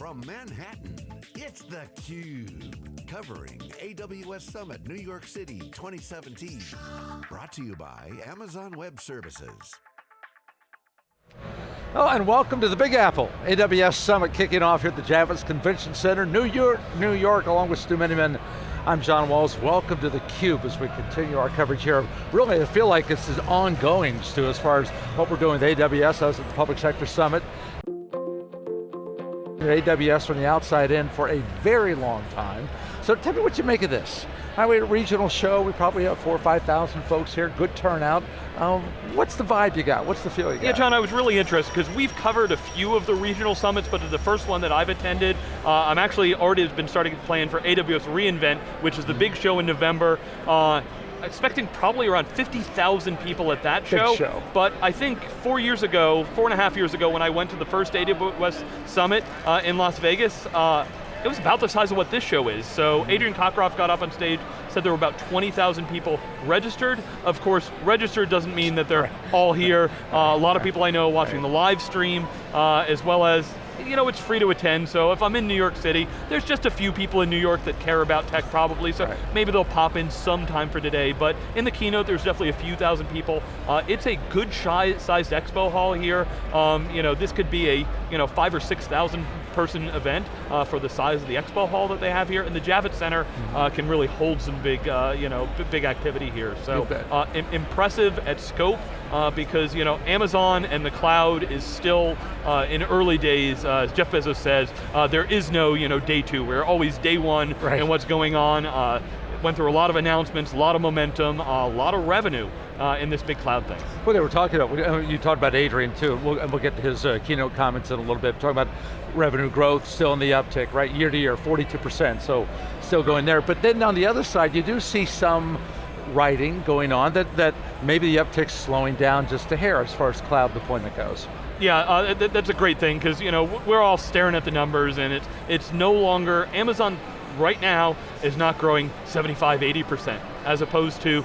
From Manhattan, it's theCUBE. Covering AWS Summit New York City 2017. Brought to you by Amazon Web Services. Oh, and welcome to the Big Apple. AWS Summit kicking off here at the Javits Convention Center, New York, New York, along with Stu Miniman. I'm John Walls, welcome to theCUBE as we continue our coverage here. Really, I feel like this is ongoing, Stu, as far as what we're doing with AWS as at the Public Sector Summit. AWS from the outside in for a very long time. So tell me what you make of this. Right, we had a regional show, we probably have four or 5,000 folks here, good turnout. Um, what's the vibe you got? What's the feel you got? Yeah, John, I was really interested because we've covered a few of the regional summits, but the first one that I've attended, uh, I'm actually already been starting to plan for AWS reInvent, which is the big show in November. Uh, expecting probably around 50,000 people at that show, show, But I think four years ago, four and a half years ago, when I went to the first AWS Summit uh, in Las Vegas, uh, it was about the size of what this show is. So. Adrian Cockcroft got up on stage, said there were about 20,000 people registered. Of course, registered doesn't mean that they're all here. Uh, a lot of people I know watching the live stream, uh, as well as you know, it's free to attend, so if I'm in New York City, there's just a few people in New York that care about tech probably, so right. maybe they'll pop in sometime for today, but in the keynote, there's definitely a few thousand people. Uh, it's a good sized expo hall here. Um, you know, this could be a, you know, five or 6,000 person event uh, for the size of the expo hall that they have here, and the Javits Center mm -hmm. can really hold some big, uh, you know, big activity here. So, uh, impressive at scope, uh, because you know Amazon and the cloud is still uh, in early days. Uh, as Jeff Bezos says, uh, there is no you know day two. We're always day one right. and what's going on. Uh, went through a lot of announcements, a lot of momentum, a lot of revenue uh, in this big cloud thing. Well, they were talking about, you talked about Adrian too, we'll, and we'll get to his keynote comments in a little bit, talking about revenue growth still in the uptick, right? Year to year, 42%, so still going there. But then on the other side, you do see some writing going on that, that maybe the uptick's slowing down just a hair as far as cloud deployment goes. Yeah, uh, th that's a great thing because you know we're all staring at the numbers and it's it's no longer Amazon right now is not growing 75, 80% as opposed to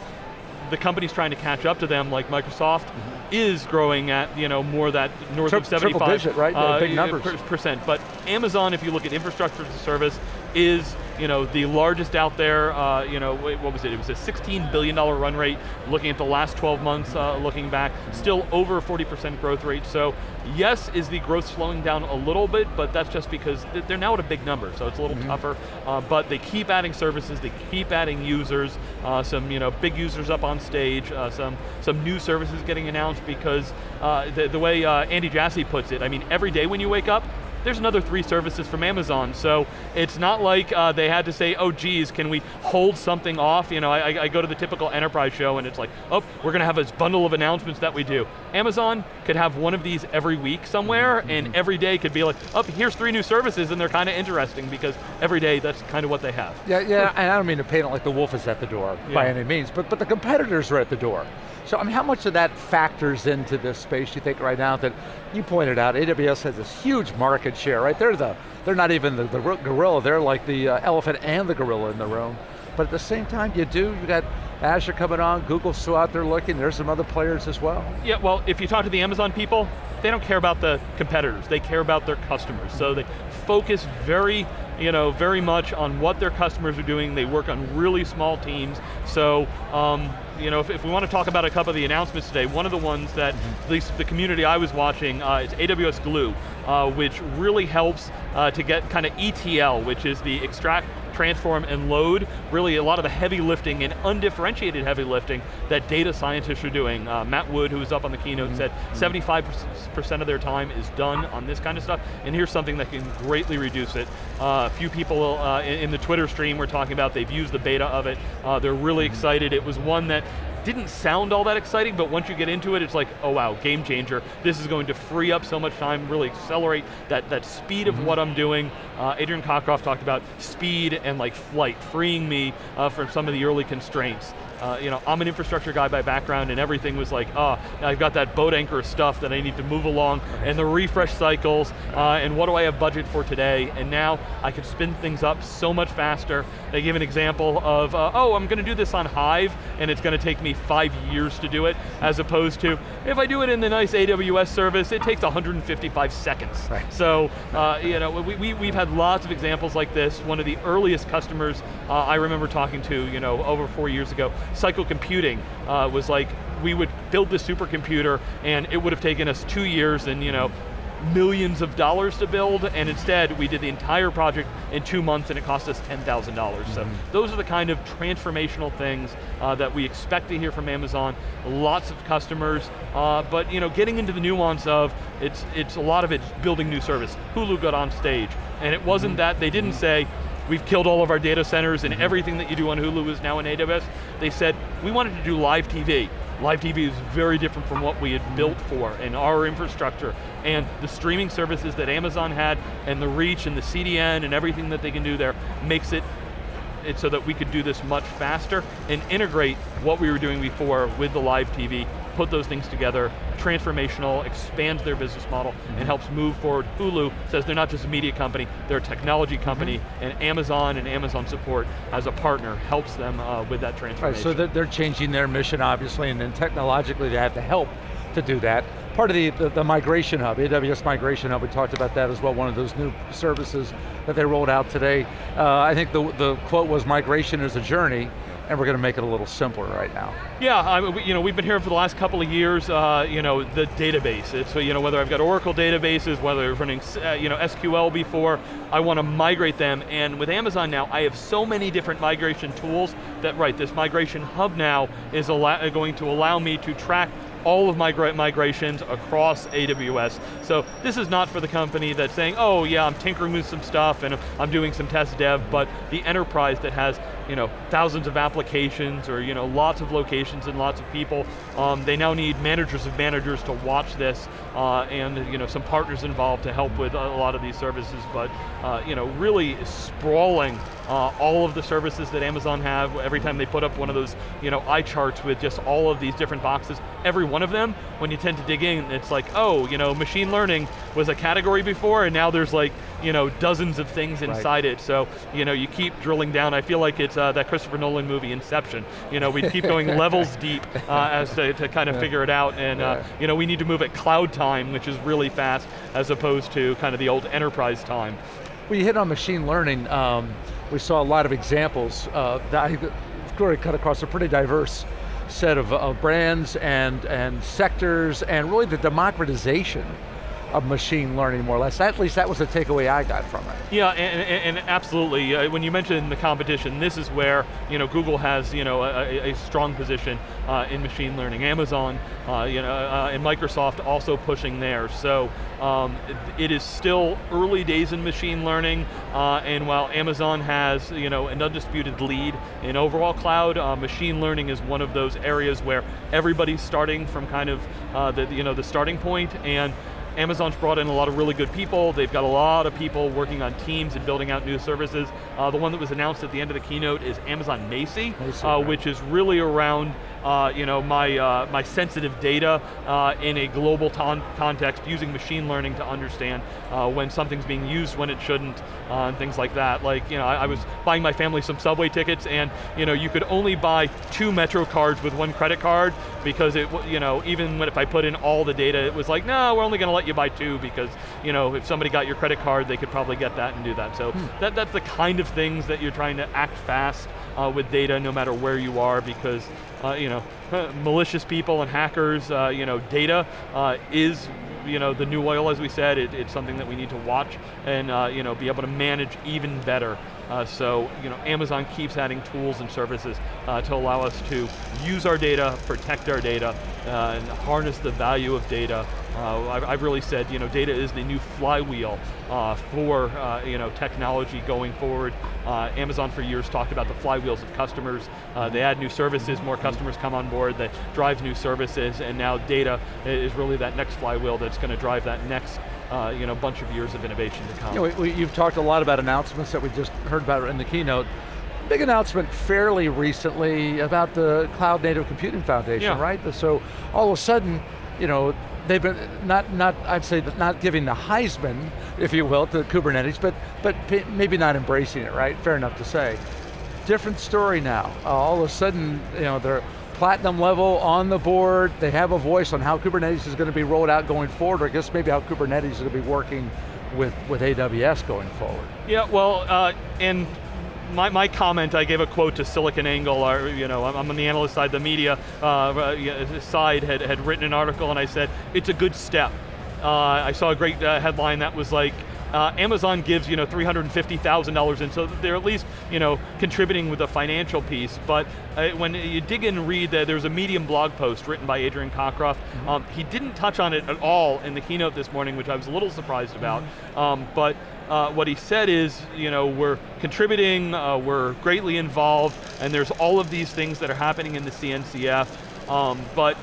the companies trying to catch up to them like Microsoft mm -hmm. is growing at you know more that north Tri of 75 triple digit, right? Uh, big numbers. percent. But Amazon, if you look at infrastructure as a service, is you know, the largest out there, uh, you know, what was it? It was a $16 billion run rate, looking at the last 12 months, uh, looking back, still over 40% growth rate. So yes, is the growth slowing down a little bit, but that's just because they're now at a big number, so it's a little mm -hmm. tougher. Uh, but they keep adding services, they keep adding users, uh, some you know, big users up on stage, uh, some, some new services getting announced because uh, the, the way Andy Jassy puts it, I mean, every day when you wake up, there's another three services from Amazon. So it's not like uh, they had to say, oh geez, can we hold something off? You know, I, I, go to the typical enterprise show and it's like, oh, we're going to have this bundle of announcements that we do. Amazon could have one of these every week somewhere mm -hmm. and every day could be like, oh, here's three new services and they're kind of interesting because every day that's kind of what they have. Yeah, yeah, and I don't mean to paint it like the wolf is at the door yeah. by any means, but, but the competitors are at the door. So I mean, how much of that factors into this space you think right now that you pointed out, AWS has this huge market share, right? They're the, they're not even the, the gorilla, they're like the uh, elephant and the gorilla in the room. But at the same time, you do, you got Azure coming on, Google's still out there looking, there's some other players as well. Yeah, well, if you talk to the Amazon people, they don't care about the competitors, they care about their customers. So they focus very, you know, very much on what their customers are doing. They work on really small teams. So, um, you know, if, if, we want to talk about a couple of the announcements today, one of the ones that, mm-hmm. at least the community I was watching, uh, is AWS Glue, uh, which really helps uh, to get kind of ETL, which is the extract, transform, and load, really a lot of the heavy lifting and undifferentiated heavy lifting that data scientists are doing. Uh, Matt Wood, who was up on the keynote, mm -hmm. said 75% of their time is done on this kind of stuff, and here's something that can greatly reduce it. Uh, a few people uh, in, in, the Twitter stream were talking about they've used the beta of it. Uh, they're really mm-hmm. excited. It was one that didn't sound all that exciting, but once you get into it, it's like, oh wow, game changer. This is going to free up so much time, really accelerate that, that speed of mm -hmm. what I'm doing. Uh, Adrian Cockcroft talked about speed and like flight, freeing me uh, from some of the early constraints. Uh, you know, I'm an infrastructure guy by background and everything was like, oh, I've got that boat anchor stuff that I need to move along and the refresh cycles uh, and what do I have budget for today? And now I can spin things up so much faster. They give an example of, uh, oh, I'm going to do this on Hive and it's going to take me five years to do it, as opposed to, if I do it in the nice AWS service, it takes 155 seconds. Right. So, uh, you know, we, we, we've had lots of examples like this. One of the earliest customers uh, I remember talking to, you know, over four years ago, Cycle Computing uh, was like, we would build this supercomputer and it would have taken us two years and, you know, millions of dollars to build, and instead we did the entire project in two months and it cost us $10,000. Mm -hmm. So mm-hmm. those are the kind of transformational things uh, that we expect to hear from Amazon. Lots of customers, uh, but you know, getting into the nuance of, it's, it's a lot of it's building new service. Hulu got on stage, and it wasn't mm -hmm. that, they didn't say, we've killed all of our data centers and mm-hmm. everything that you do on Hulu is now in AWS. They said, we wanted to do live TV. Live TV is very different from what we had built for in our infrastructure. And the streaming services that Amazon had, and the reach, and the CDN, and everything that they can do there, makes it it so that we could do this much faster and integrate what we were doing before with the live TV, put those things together, transformational, expands their business model, mm -hmm. and helps move forward. Hulu says they're not just a media company, they're a technology company, mm -hmm. and Amazon and Amazon support as a partner helps them uh, with that transformation. Right, so they're changing their mission, obviously, and then technologically they have to help to do that part of the, the, the, Migration Hub, AWS Migration Hub, we talked about that as well, one of those new services that they rolled out today. Uh, I think the, the quote was, migration is a journey, and we're going to make it a little simpler right now. Yeah, I, you know, we've been hearing for the last couple of years, uh, you know, the database. It's, you know, whether I've got Oracle databases, whether I'm running, uh, you know, SQL before, I want to migrate them, and with Amazon now, I have so many different migration tools that, right, this migration hub now is going to allow me to track all of my migrations across AWS. So this is not for the company that's saying, oh yeah, I'm tinkering with some stuff and I'm doing some test dev, but the enterprise that has you know, thousands of applications or you know, lots of locations and lots of people. Um, they now need managers of managers to watch this uh, and you know, some partners involved to help with a lot of these services, but uh, you know, really sprawling uh, all of the services that Amazon have. Every time they put up one of those you know, eye charts with just all of these different boxes, every one of them, when you tend to dig in, it's like, oh, you know, machine learning was a category before and now there's like you know, dozens of things inside right. it. So, you know, you keep drilling down. I feel like it's uh, that Christopher Nolan movie, Inception. You know, we keep going levels deep uh, as to, to, kind of yeah. figure it out. And, uh, you know, we need to move at cloud time, which is really fast, as opposed to kind of the old enterprise time. Well, you hit on machine learning. Um, we saw a lot of examples uh, that I cut across a pretty diverse set of, of brands and, and sectors and really the democratization of machine learning, more or less. At least that was the takeaway I got from it. Yeah, and, and, and absolutely. Uh, when you mentioned the competition, this is where you know Google has you know a, a strong position uh, in machine learning. Amazon, uh, you know, uh, and Microsoft also pushing there. So um, it, is still early days in machine learning, uh, and while Amazon has you know an undisputed lead in overall cloud, uh, machine learning is one of those areas where everybody's starting from kind of the you know the starting point and Amazon's brought in a lot of really good people. They've got a lot of people working on teams and building out new services. Uh, the one that was announced at the end of the keynote is Amazon Macie, uh, which is really around uh, you know, my, uh, my sensitive data uh, in a global context using machine learning to understand uh, when something's being used when it shouldn't uh, and things like that. Like, you know, I, I, was buying my family some subway tickets and, you know, you could only buy two Metro cards with one credit card because it, you know, even when if I put in all the data, it was like, no, we're only going to let you buy two because, you know, if somebody got your credit card, they could probably get that and do that. So hmm. that, that's the kind of things that you're trying to act fast uh, with data no matter where you are because uh, you know, malicious people and hackers, uh, you know, data uh, is you know, the new oil, as we said, it, it's something that we need to watch and uh, you know, be able to manage even better. Uh, so, you know, Amazon keeps adding tools and services uh, to allow us to use our data, protect our data, uh, and harness the value of data. Uh, I've, I've, really said, you know, data is the new flywheel uh, for, uh, you know, technology going forward. Amazon for years talked about the flywheels of customers. they add new services, more customers come on board, that drives new services, and now data is really that next flywheel that's going to drive that next uh, you know, bunch of years of innovation to come. You know, we, we, you've talked a lot about announcements that we just heard about in the keynote. big announcement fairly recently about the Cloud Native Computing Foundation, Yeah. right? So all of a sudden, you know, they've been, not, not I'd say not giving the Heisman, if you will, to Kubernetes, but, but maybe not embracing it, right? Fair enough to say. Different story now. Uh, all of a sudden, you know, they're platinum level on the board, they have a voice on how Kubernetes is going to be rolled out going forward, or I guess maybe how Kubernetes is going to be working with, with AWS going forward. Yeah, well, uh, and my, my comment, I gave a quote to SiliconANGLE, or, you know, I'm I'm on the analyst side, the media uh, uh, side had, had written an article and I said, it's a good step. Uh, I saw a great uh, headline that was like, uh, Amazon gives you know $350,000 in, so they're at least you know contributing with the financial piece. But uh, when you dig in and read that, there's a Medium blog post written by Adrian Cockcroft. Um, he didn't touch on it at all in the keynote this morning, which I was a little surprised about. Um, but uh, what he said is, you know, we're contributing, uh, we're greatly involved, and there's all of these things that are happening in the CNCF. Um, but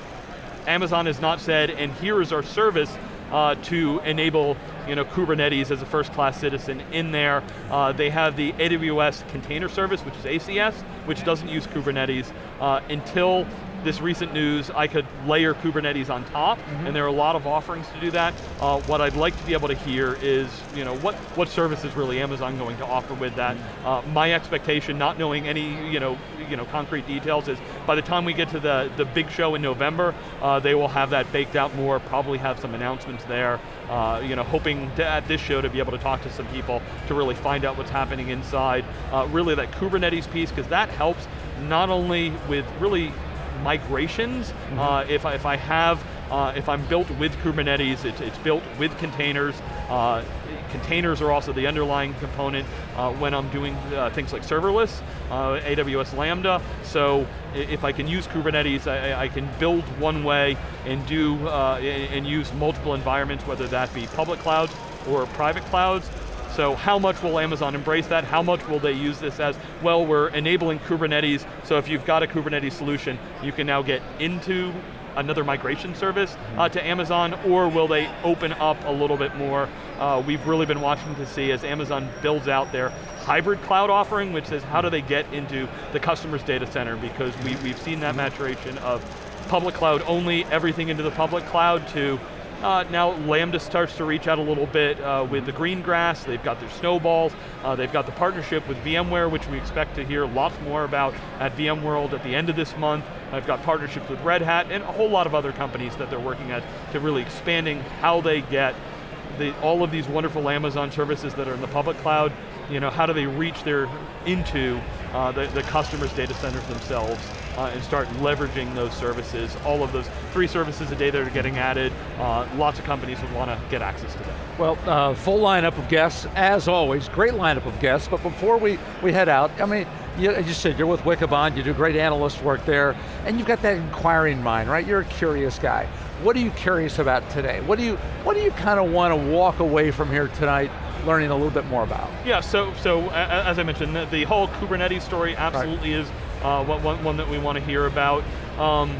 Amazon has not said, and here is our service uh, to enable you know, Kubernetes as a first class citizen in there. Uh, they have the AWS container service, which is ACS, which doesn't use Kubernetes. Uh, until this recent news, I could layer Kubernetes on top, and there are a lot of offerings to do that. Uh, what I'd like to be able to hear is, you know, what, what service is really Amazon going to offer with that? Uh, my expectation, not knowing any, you know, you know, concrete details, is by the time we get to the, the big show in November, uh, they will have that baked out more, probably have some announcements there. Uh, you know, hoping to, at this show to be able to talk to some people to really find out what's happening inside. Uh, really that Kubernetes piece, because that helps not only with really migrations. Mm-hmm. Uh, if, I, if I have, uh, if I'm built with Kubernetes, it's, it's built with containers. Containers are also the underlying component uh, when I'm doing uh, things like serverless, uh, AWS Lambda. So if I can use Kubernetes, I, I can build one way and do uh, and use multiple environments, whether that be public clouds or private clouds. So how much will Amazon embrace that? How much will they use this as, well, we're enabling Kubernetes, so if you've got a Kubernetes solution, you can now get into another migration service uh, to Amazon, or will they open up a little bit more? Uh, we've really been watching to see as Amazon builds out their hybrid cloud offering, which is how do they get into the customer's data center, because we, we've seen that maturation of public cloud only, everything into the public cloud to uh, now Lambda starts to reach out a little bit uh, with the Greengrass. They've got their snowballs. Uh, they've got the partnership with VMware, which we expect to hear lots more about at VMworld at the end of this month. I've got partnerships with Red Hat and a whole lot of other companies that they're working at to really expanding how they get the, all of these wonderful Amazon services that are in the public cloud. You know, how do they reach their into uh, the, the customers' data centers themselves uh, and start leveraging those services. All of those three services a day that are getting added, uh, lots of companies would want to get access to them. Well, uh, full lineup of guests, as always, great lineup of guests, but before we, we head out, I mean, you, as you said, you're with Wikibon, you do great analyst work there, and you've got that inquiring mind, right? You're a curious guy. What are you curious about today? What do you, what do you kind of want to walk away from here tonight learning a little bit more about? Yeah, so, so as I mentioned, the, whole Kubernetes story absolutely is uh, one, one, that we want to hear about. Um,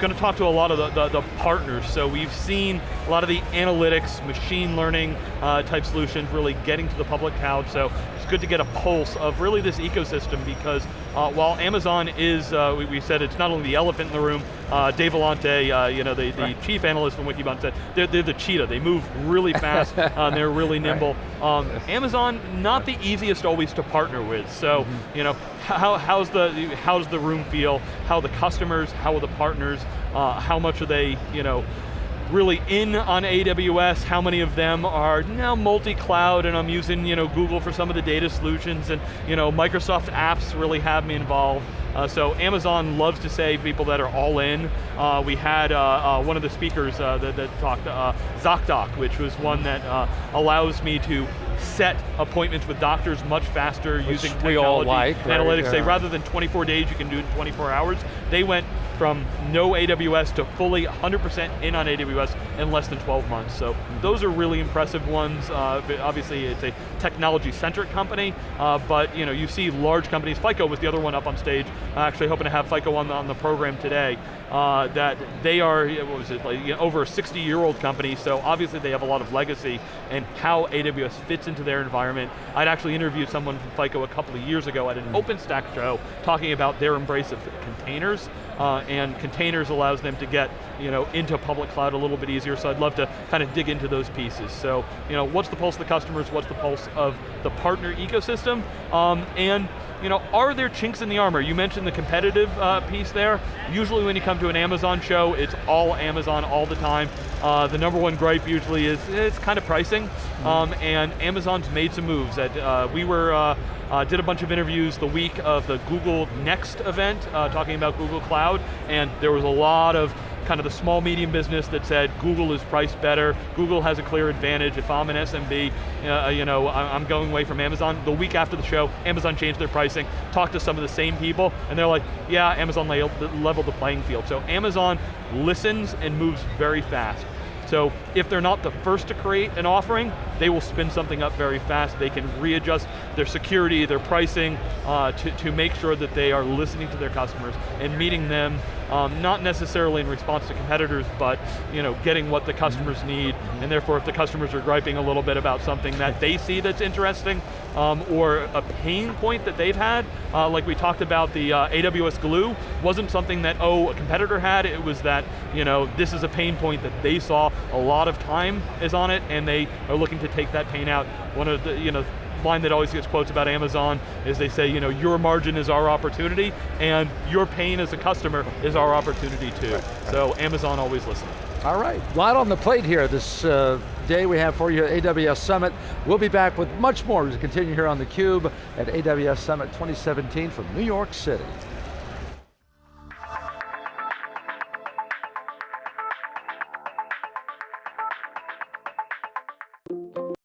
going to talk to a lot of the, the, the partners. So we've seen a lot of the analytics, machine learning uh, type solutions really getting to the public cloud. So good to get a pulse of really this ecosystem because uh, while Amazon is, uh, we, we said it's not only the elephant in the room, uh, Dave Vellante, uh, you know, the, the Right. chief analyst from Wikibon said, they're, they're the cheetah. They move really fast, uh, and they're really nimble. Um, Amazon, not the easiest always to partner with. So, you know, how, how's the how's the room feel? How the customers? How are the partners? Uh, how much are they? You know, really in on AWS, how many of them are now multi-cloud and I'm using you know, Google for some of the data solutions and you know, Microsoft apps really have me involved. Uh, so Amazon loves to say people that are all in. Uh, we had uh, uh, one of the speakers uh, that, that talked, uh, ZocDoc, which was one that uh, allows me to set appointments with doctors much faster Which using we all technology like, right, analytics. Say rather than 24 days, you can do it in 24 hours. They went from no AWS to fully 100% in on AWS in less than 12 months. So those are really impressive ones. Uh, obviously, it's a technology-centric company, uh, but you know you see large companies. FICO was the other one up on stage. Uh, actually, hoping to have FICO on the, on the program today. Uh, that they are, what was it, like, you know, over a 60-year-old company. So obviously, they have a lot of legacy and how AWS fits into their environment. I'd actually interviewed someone from FICO a couple of years ago at an OpenStack show talking about their embrace of containers, uh, and containers allows them to get you know, into public cloud a little bit easier, so I'd love to kind of dig into those pieces. So, you know, what's the pulse of the customers, what's the pulse of the partner ecosystem, um, and you know, are there chinks in the armor? You mentioned the competitive uh, piece there. Usually when you come to an Amazon show, it's all Amazon all the time. Uh, the number one gripe usually is it's kind of pricing, mm-hmm. um, and Amazon's made some moves. That uh, we were uh, uh, did a bunch of interviews the week of the Google Next event, uh, talking about Google Cloud, and there was a lot of kind of the small medium business that said Google is priced better, Google has a clear advantage, if I'm an SMB, uh, you know, I'm going away from Amazon. The week after the show, Amazon changed their pricing, talked to some of the same people, and they're like, yeah, Amazon leveled the playing field. So Amazon listens and moves very fast. So if they're not the first to create an offering, they will spin something up very fast. They can readjust their security, their pricing, uh, to, to make sure that they are listening to their customers and meeting them, um, not necessarily in response to competitors, but you know, getting what the customers mm-hmm. need, and therefore if the customers are griping a little bit about something that they see that's interesting, um, or a pain point that they've had, uh, like we talked about the uh, AWS Glue, wasn't something that, oh, a competitor had, it was that, you know, this is a pain point that they saw a lot of time is on it, and they are looking to take that pain out. One of the, you know, line that always gets quotes about Amazon is they say, you know, your margin is our opportunity, and your pain as a customer is our opportunity too. Right. So Amazon always listening. All right, a lot on the plate here this uh, day we have for you at AWS Summit. We'll be back with much more we continue here on theCUBE at AWS Summit 2017 from New York City.